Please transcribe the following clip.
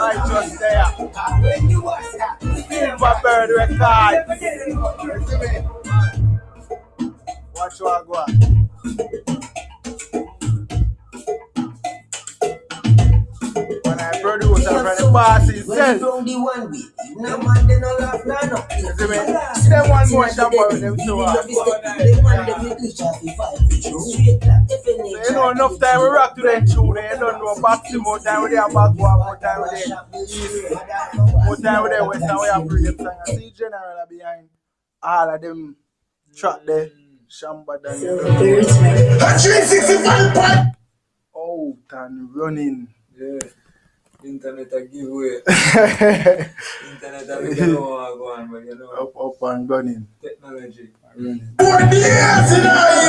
Right just there. Silver Bird record. Watch what go on. When I produce and from the boss himself. When you the one with no man, they no. You see me? Them one more Shampa with them two hours. Them man, them you reach out the five feet, straight like definition. You know enough time we rock to them tune. You don't know back to more time with them back more time with them east. More time with them west and we have them song. I see general behind all of them track there. Shamba Daniel. A 365 point. Out and running. Yeah. Internet a giveaway. Internet a make you know what go on, but you know up, up and running. technology. Running. What the ass in